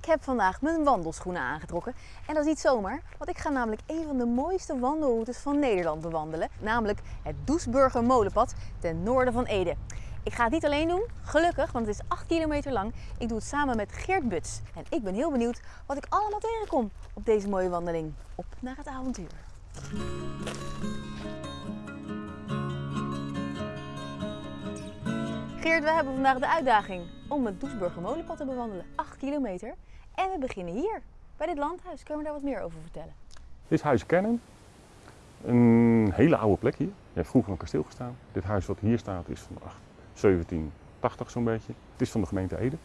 Ik heb vandaag mijn wandelschoenen aangetrokken. En dat is niet zomaar, want ik ga namelijk een van de mooiste wandelroutes van Nederland bewandelen. Namelijk het Doesburger Molenpad ten noorden van Ede. Ik ga het niet alleen doen, gelukkig, want het is 8 kilometer lang. Ik doe het samen met Geert Buts. En ik ben heel benieuwd wat ik allemaal tegenkom op deze mooie wandeling. Op naar het avontuur. Geert, we hebben vandaag de uitdaging om het Doesburger Molenpad te bewandelen. 8 kilometer. En we beginnen hier, bij dit landhuis. Kun je me daar wat meer over vertellen? Dit is Huis Kennen. Een hele oude plek hier. Je hebt vroeger een kasteel gestaan. Dit huis wat hier staat is van ach, 1780 zo'n beetje. Het is van de gemeente Ede.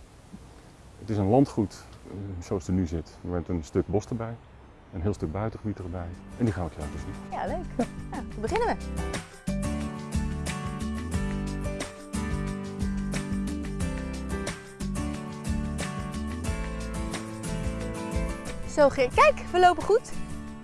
Het is een landgoed eh, zoals het er nu zit. Met een stuk bos erbij. Een heel stuk buitengebied erbij. En die gaan we je laten zien. Ja, leuk. Ja, dan beginnen we. Zo kijk, we lopen goed.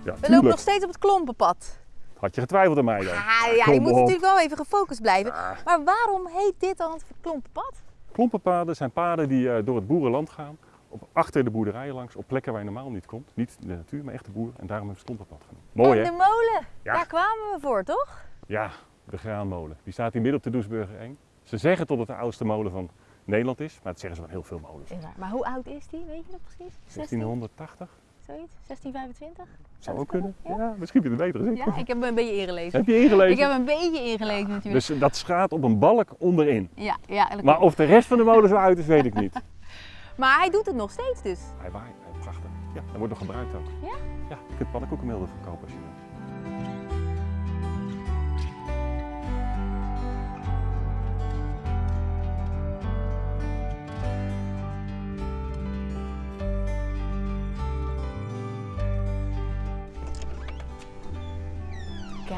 Ja, We lopen nog steeds op het klompenpad. Had je getwijfeld aan mij dan? Ah, ja, je moet op. natuurlijk wel even gefocust blijven. Maar waarom heet dit dan het klompenpad? Klompenpaden zijn paden die eh, door het boerenland gaan. Op, achter de boerderijen langs, op plekken waar je normaal niet komt. Niet de natuur, maar echt de boer. En daarom hebben ze het klompenpad genoemd. Mooi en hè? de molen, Ja. daar kwamen we voor, toch? Ja, de graanmolen. Die staat hier midden op de Doesburger Eng. Ze zeggen tot het de oudste molen van Nederland is, maar dat zeggen ze van heel veel molens. Maar hoe oud is die? Weet je dat precies? 16, 1680? zoiets? 1625? Zou ook kunnen. Ja, misschien heb je het beter. Ja, ik heb me een beetje ingelezen. Heb je ingelezen? Ik heb een beetje ingelezen natuurlijk. Dus dat schaat op een balk onderin. Ja, ja. Maar of de rest van de molen zo uit is, weet ik niet. maar hij doet het nog steeds dus. Hij waait, hij prachtig. Ja, dat wordt nog gebruikt ook. Ja? Ja, je kunt pannenkoekenmeel ervan kopen als je wil.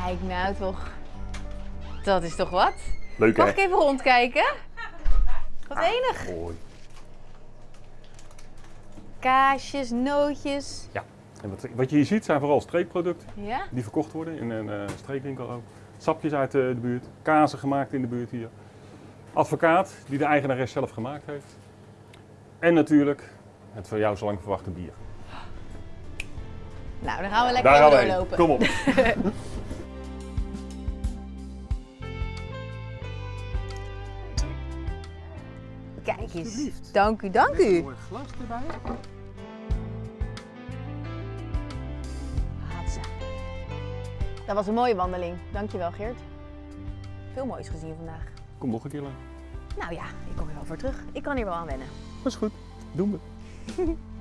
Kijk nou toch. Dat is toch wat? Leuk Mag ik even rondkijken? Wat enig. Mooi. Kaasjes, nootjes. Ja. En wat, wat je hier ziet zijn vooral streekproducten Ja? die verkocht worden in een eh, streekwinkel ook. Sapjes uit de, de buurt, kazen gemaakt in de buurt hier. Advocaat die de eigenares zelf gemaakt heeft. En natuurlijk het voor jou zo lang verwachte bier. Nou, dan gaan we lekker Daar doorlopen. Kom op. Kijk eens. Alsjeblieft. Dank u, dank een u. mooi glas erbij. Dat was een mooie wandeling. Dankjewel Geert. Veel moois gezien vandaag. Kom nog een keer lang. Nou ja, ik kom er wel voor terug. Ik kan hier wel aan wennen. Dat is goed. Doen we.